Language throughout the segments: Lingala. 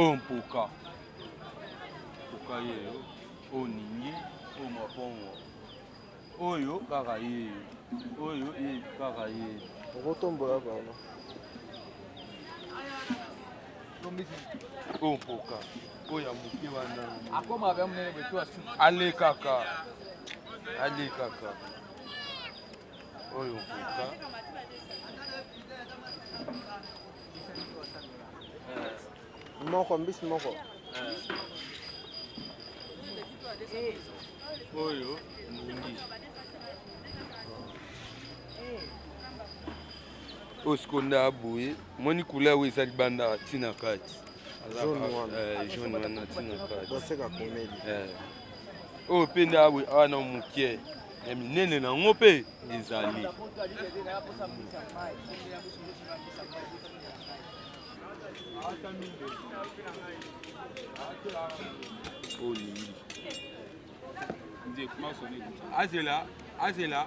Oyo mpoka mpoka yeyo oyo ningi oyo mapongo oyo kaka yeyo oyo ye kaka ye okotombola bango oyo mpoka oyo ya moke wana alekaka alekaka Oyo kuka. Moko mbisi moko. Oyo mbisi. oyo sikoyo nde aboye moni kula oyo eza libanda ntina kati jaune wana ntina kati oyo mpe nde aboye awa na mokie ya minene na yango mpe ezali azela azela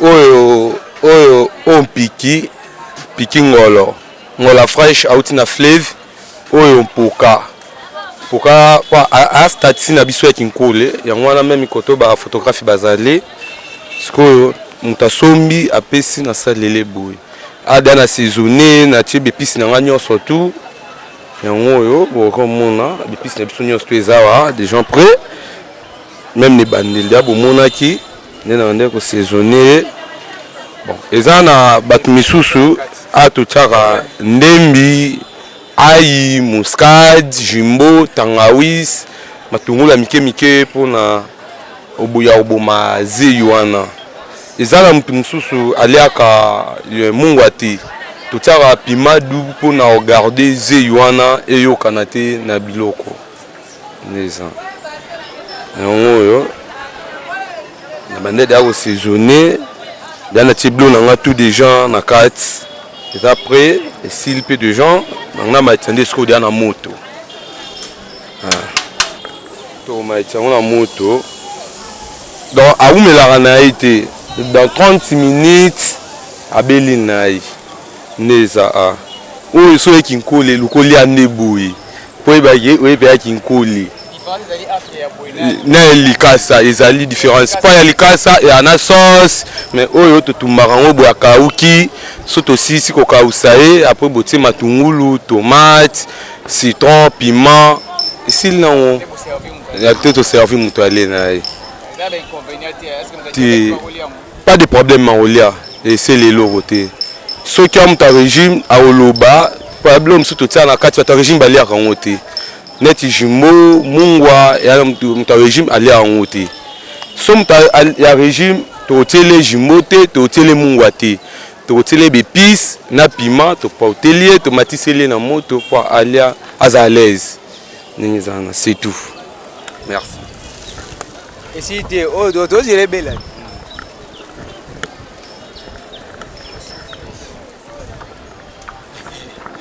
Oyo oyo oyo mpiki mpiki ngolo ngola fraiche auti na fleve oyo mpoka mpoka po astatisi na biso ya kinkole yango wana meme koto ba photographe bazali sikoyo moto asombi apesi na salele boye ada na saisonne na tie bepisi na ngai nyonso tu yango oyo bokomona bepisi na biso nyonso to ezawa de gens près Meme na ebandeli dejà bomonaki nde na bandaki ko saisonner ye. Bon eza na batu misusu awa totiaka ndembi, ayi, muscade, jumbo, tangawis, matungulu ya mike mike pona ya koboma zeyi wana. Eza na mutu mususu aliaka mungwa te totiaka piment doux pona ko garder zeyi wana eyokana te na biloko. Nde ça yango oyo na banda deja ko sejourner deja na tie biloko na nga tout deja na kati eza pret esili pe deja na nga matisa nde sikoyo deja na moto toko matisa yango na moto donc awumelaka na ye te dans 30 minutes abeli na ye nde eza oyo soki kinkole eluki olia nde boye Koyeba ke oye mpe ya kinkuli na ya likasa ezali difference. Mpo ya likasa eya na sauce mais oyo totumbaka yango boye akawuki soki tosilisi kokawusa ye après botie matungulu, tomate, citron, piment esili na ngo après to servir mutu alie na ye. Te. Pas de problème makolia ese lelo oko te soki amutu ya regime akoloba ba biloko mosusu totia na kati bato ya regime baliaka yango te neti jumbo mungwa ya moto ya regime aliaka yango te so moto ya regime tokotiele jumbo te tokotiele mungwa te tokotiele bepice na pima topauteli ye tomatiseli ye na moto po alia aza alaise ndenge ezalana c'est tout merci Esili te oyo tozela ebela.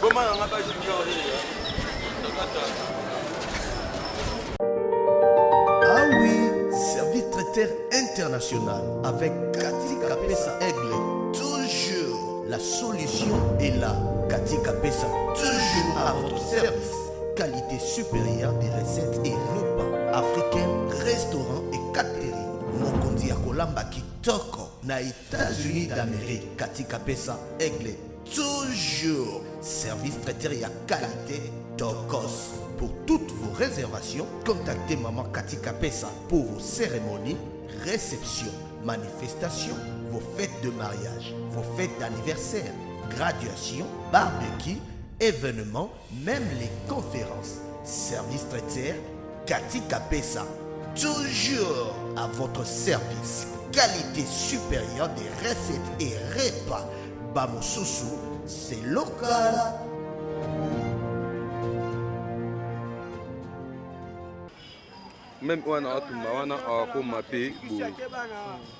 Boma na ngapa Ah oui, service traiteur international avec Cathy Kapesa Aigle. Toujours la solution est là. Cathy Kapesa, toujours à votre service. Qualité supérieure des recettes et repas africains, restaurants et catering. mokonzi qui qui kitoko na états-unis d'amérique katika pesa aigle toujours service traiteur à qualité tocos pour toutes vos réservations contactez maman katika pesa pour vos cérémonies réception, manifestation, vos fêtes de mariage, vos fêtes d'anniversaire, graduation, barbecue, événements, Meme les conferences, service traiter, Cathy Kapesa, toujours à votre service, qualite superieur des recettes et repas, ba mususu, c'est local. meme wana atumba wana akoma mpe boye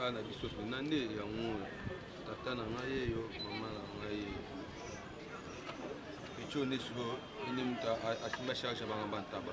mosala na biso mpena nde yango oyo tata na ngai eyo mama na ngai eyo pico nde sikoyo ende moto asimba charge ya banga bantaba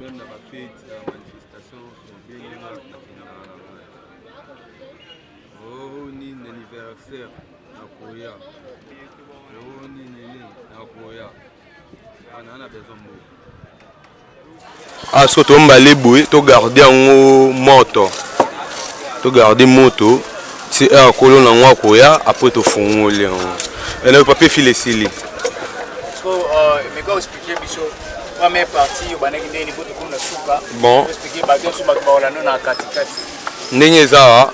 même na bafete na manifestation obenge nga nakendaka na ngai o oh, nini anniversaire nakoya o oh, nini nini nakoya ana ah, na besoin mboka Awa sikoyo to mbale boye to garde yango moto to garde moto ti heure kolo na yango akoya apres tofungoli yango ena papier file esili bon ndenge eza awa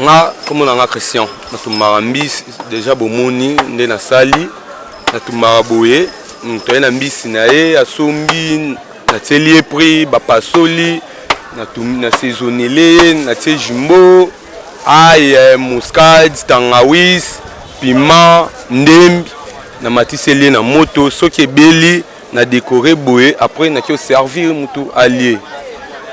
nga komona nga christian natumbaka mbisi deja bomoni nde nasali Natumbaka boye moto aye na mbisi na ye asombi natieli ye prix bapasoli natumbi na saisonele ye natie jumbo aye muscade tangawis piment ndembi namatiseli ye na moto soki ebeli na decore boye après na kio servir mutu alie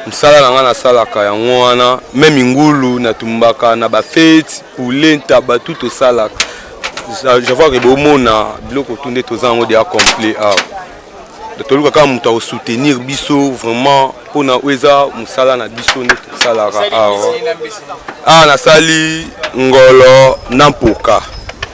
musala na nga na salaka yango wana meme ngulu na tumbaka na ba fete poulet ntaba tout osalaka je vois que bomona biloko tout nde toza yango deja complet awa toluka kaka moto ako soutenir biso vraiment mpona oyo eza mosala na biso nde tosalaka awa awa nasali ngolo na mpoka